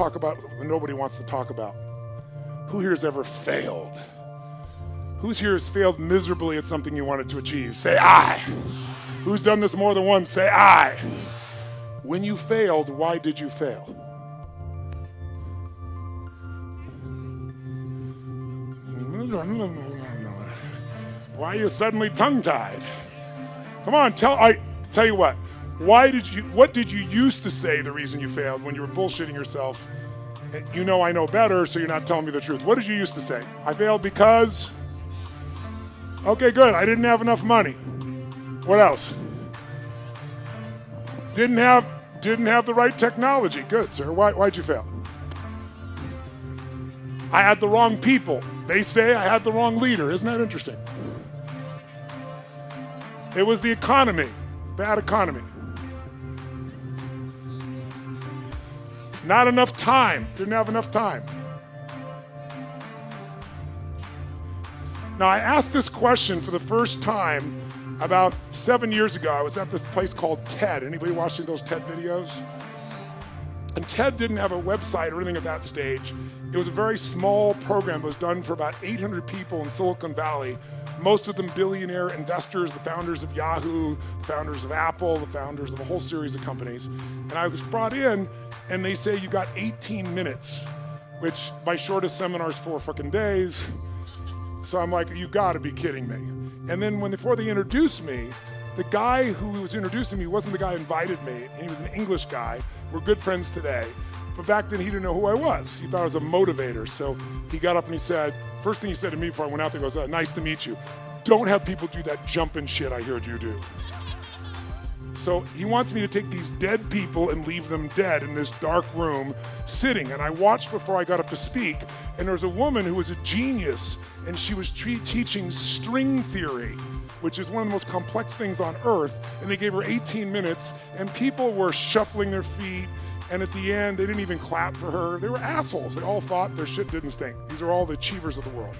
talk about what nobody wants to talk about. Who here has ever failed? Who's here has failed miserably at something you wanted to achieve? Say aye. Who's done this more than once? Say aye. When you failed, why did you fail? Why are you suddenly tongue-tied? Come on, tell I tell you what. Why did you what did you used to say the reason you failed when you were bullshitting yourself? You know I know better, so you're not telling me the truth. What did you used to say? I failed because Okay, good. I didn't have enough money. What else? Didn't have didn't have the right technology. Good, sir. Why why'd you fail? I had the wrong people. They say I had the wrong leader. Isn't that interesting? It was the economy, bad economy. Not enough time, didn't have enough time. Now, I asked this question for the first time about seven years ago. I was at this place called TED. Anybody watching those TED videos? And TED didn't have a website or anything at that stage. It was a very small program. It was done for about 800 people in Silicon Valley most of them billionaire investors, the founders of Yahoo, the founders of Apple, the founders of a whole series of companies. And I was brought in, and they say you got 18 minutes, which my shortest seminar is four fucking days. So I'm like, you gotta be kidding me. And then when before they introduced me, the guy who was introducing me wasn't the guy who invited me. He was an English guy. We're good friends today. But back then he didn't know who I was. He thought I was a motivator. So he got up and he said, first thing he said to me before I went out there goes, uh, nice to meet you. Don't have people do that jumping shit I heard you do. So he wants me to take these dead people and leave them dead in this dark room sitting. And I watched before I got up to speak, and there was a woman who was a genius, and she was teaching string theory, which is one of the most complex things on earth. And they gave her 18 minutes, and people were shuffling their feet and at the end, they didn't even clap for her. They were assholes. They all thought their shit didn't stink. These are all the achievers of the world.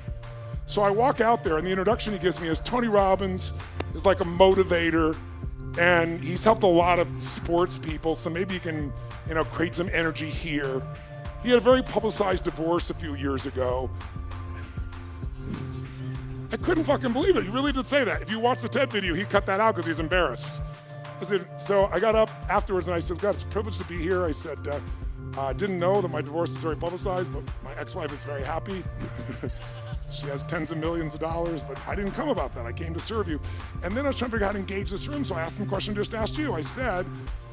So I walk out there, and the introduction he gives me is Tony Robbins is like a motivator, and he's helped a lot of sports people. So maybe you can, you know, create some energy here. He had a very publicized divorce a few years ago. I couldn't fucking believe it. He really did say that. If you watch the TED video, he cut that out because he's embarrassed. I said, so I got up afterwards and I said, God, it's a privilege to be here. I said, uh, I didn't know that my divorce is very publicized, but my ex-wife is very happy. she has tens of millions of dollars, but I didn't come about that. I came to serve you. And then I was trying to figure out how to engage this room, so I asked them a question just asked you. I said,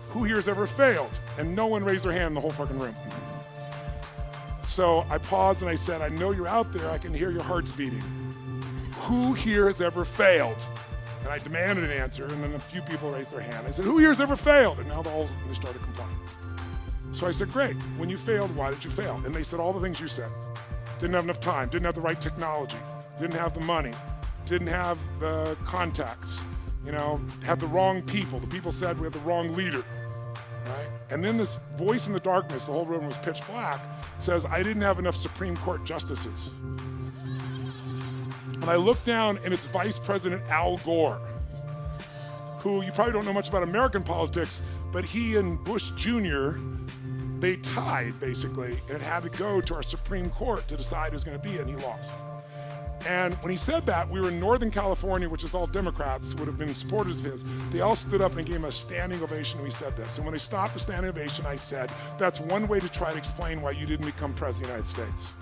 who here has ever failed? And no one raised their hand in the whole fucking room. So I paused and I said, I know you're out there. I can hear your hearts beating. Who here has ever failed? And I demanded an answer, and then a few people raised their hand. I said, who here's ever failed? And now the whole, they started complaining. So I said, great, when you failed, why did you fail? And they said all the things you said. Didn't have enough time, didn't have the right technology, didn't have the money, didn't have the contacts, you know, had the wrong people. The people said we had the wrong leader, right? And then this voice in the darkness, the whole room was pitch black, says, I didn't have enough Supreme Court justices. And I look down and it's Vice President Al Gore, who you probably don't know much about American politics, but he and Bush Jr., they tied basically and had to go to our Supreme Court to decide who's going to be it, and he lost. And when he said that, we were in Northern California, which is all Democrats, would have been supporters of his. They all stood up and gave him a standing ovation when he said this. And when they stopped the standing ovation, I said, that's one way to try to explain why you didn't become president of the United States.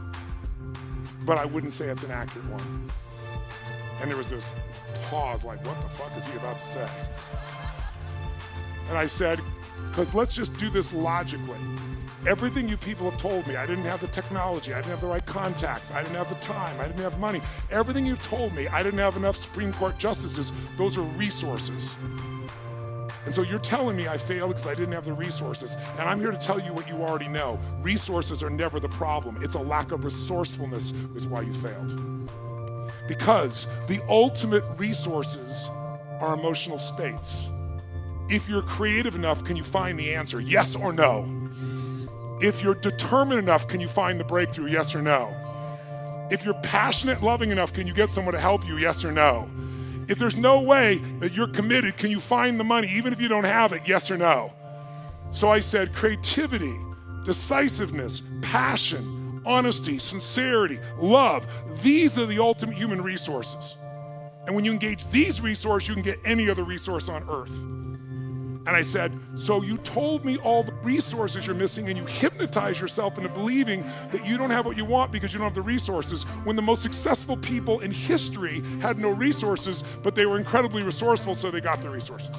But I wouldn't say it's an accurate one. And there was this pause, like, what the fuck is he about to say? And I said, because let's just do this logically. Everything you people have told me, I didn't have the technology, I didn't have the right contacts, I didn't have the time, I didn't have money. Everything you've told me, I didn't have enough Supreme Court justices, those are resources. And so you're telling me I failed because I didn't have the resources. And I'm here to tell you what you already know. Resources are never the problem. It's a lack of resourcefulness is why you failed because the ultimate resources are emotional states. If you're creative enough, can you find the answer? Yes or no? If you're determined enough, can you find the breakthrough? Yes or no? If you're passionate, loving enough, can you get someone to help you? Yes or no? If there's no way that you're committed, can you find the money even if you don't have it? Yes or no? So I said creativity, decisiveness, passion, honesty, sincerity, love. These are the ultimate human resources. And when you engage these resources, you can get any other resource on earth. And I said, So you told me all the resources you're missing, and you hypnotize yourself into believing that you don't have what you want because you don't have the resources. When the most successful people in history had no resources, but they were incredibly resourceful, so they got the resources.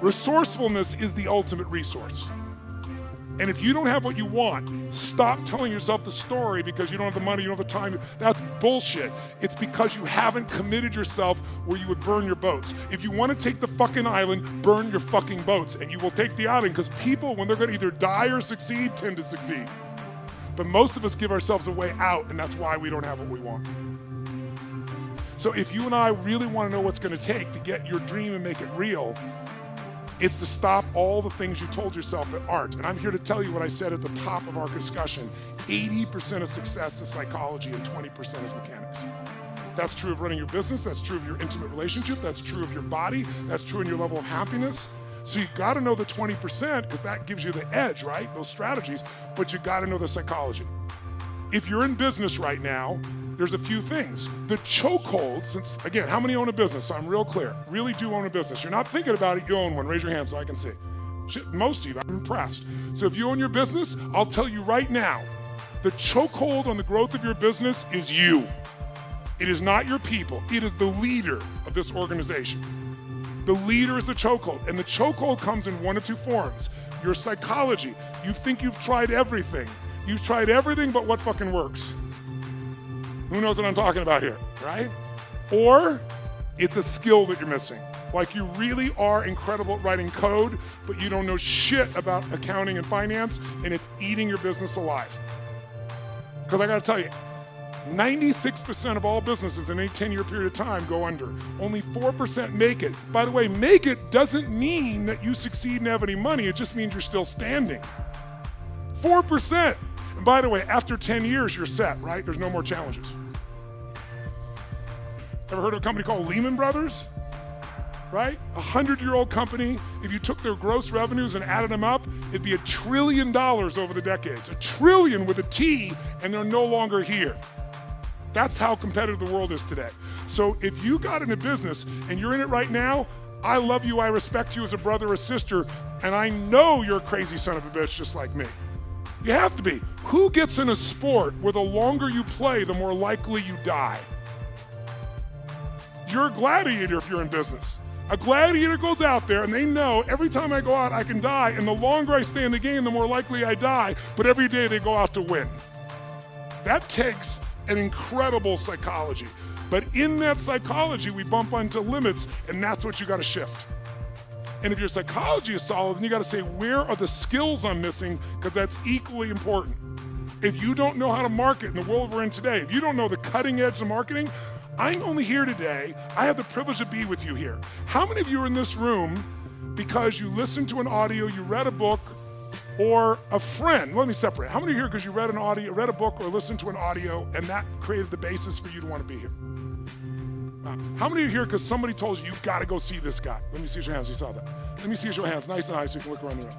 Resourcefulness is the ultimate resource. And if you don't have what you want, stop telling yourself the story because you don't have the money, you don't have the time. That's bullshit. It's because you haven't committed yourself where you would burn your boats. If you want to take the fucking island, burn your fucking boats. And you will take the island because people, when they're going to either die or succeed, tend to succeed. But most of us give ourselves a way out, and that's why we don't have what we want. So if you and I really want to know what's going to take to get your dream and make it real, it's to stop all the things you told yourself that aren't. And I'm here to tell you what I said at the top of our discussion 80% of success is psychology and 20% is mechanics. That's true of running your business, that's true of your intimate relationship, that's true of your body, that's true in your level of happiness. So you gotta know the 20% because that gives you the edge, right? Those strategies, but you gotta know the psychology. If you're in business right now, there's a few things. The chokehold, since again, how many own a business? I'm real clear. Really do own a business. You're not thinking about it, you own one. Raise your hand so I can see. Most of you, I'm impressed. So if you own your business, I'll tell you right now, the chokehold on the growth of your business is you. It is not your people. It is the leader of this organization. The leader is the chokehold, and the chokehold comes in one of two forms. Your psychology. You think you've tried everything. You've tried everything but what fucking works. Who knows what I'm talking about here, right? Or it's a skill that you're missing. Like you really are incredible at writing code, but you don't know shit about accounting and finance, and it's eating your business alive. Because I gotta tell you, 96% of all businesses in a 10 year period of time go under. Only 4% make it. By the way, make it doesn't mean that you succeed and have any money, it just means you're still standing. 4%. And by the way, after 10 years, you're set, right? There's no more challenges. Ever heard of a company called Lehman Brothers? Right? A hundred year old company. If you took their gross revenues and added them up, it'd be a trillion dollars over the decades. A trillion with a T, and they're no longer here. That's how competitive the world is today. So if you got in a business and you're in it right now, I love you, I respect you as a brother or sister, and I know you're a crazy son of a bitch just like me. You have to be. Who gets in a sport where the longer you play, the more likely you die? You're a gladiator if you're in business. A gladiator goes out there and they know every time I go out, I can die. And the longer I stay in the game, the more likely I die. But every day they go out to win. That takes an incredible psychology. But in that psychology, we bump onto limits, and that's what you got to shift. And if your psychology is solid, then you got to say, where are the skills I'm missing? Because that's equally important. If you don't know how to market in the world we're in today, if you don't know the cutting edge of marketing, I'm only here today. I have the privilege to be with you here. How many of you are in this room because you listened to an audio, you read a book, or a friend? Let me separate. How many here because you read an audio, read a book, or listened to an audio, and that created the basis for you to want to be here? How many are here because somebody told you you've got to go see this guy? Let me see your hands. You saw that. Let me see your hands, nice and high, so you can look around the room.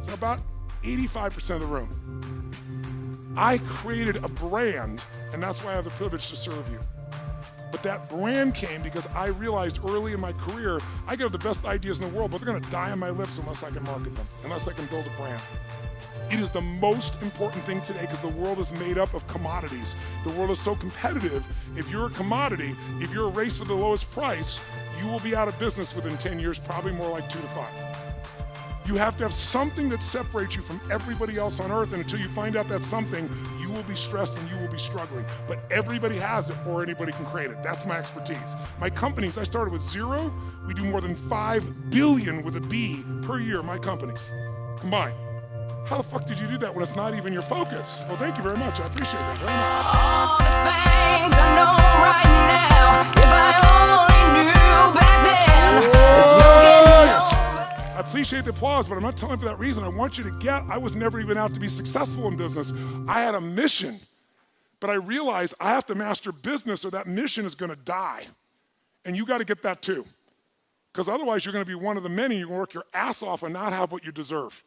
So about 85% of the room. I created a brand, and that's why I have the privilege to serve you. But that brand came because I realized early in my career, I got the best ideas in the world, but they're gonna die on my lips unless I can market them, unless I can build a brand. It is the most important thing today because the world is made up of commodities. The world is so competitive. If you're a commodity, if you're a race for the lowest price, you will be out of business within 10 years, probably more like two to five. You have to have something that separates you from everybody else on earth. And until you find out that something, you will be stressed and you will be struggling. But everybody has it or anybody can create it. That's my expertise. My companies, I started with zero. We do more than 5 billion with a B per year, my companies combined. How the fuck did you do that when it's not even your focus? Well, thank you very much. I appreciate that very much. All the things I know right now, if I only knew back then, oh, yes. I appreciate the applause, but I'm not telling for that reason. I want you to get, I was never even out to be successful in business. I had a mission, but I realized I have to master business or that mission is gonna die. And you gotta get that too. Because otherwise you're gonna be one of the many, you're gonna work your ass off and not have what you deserve.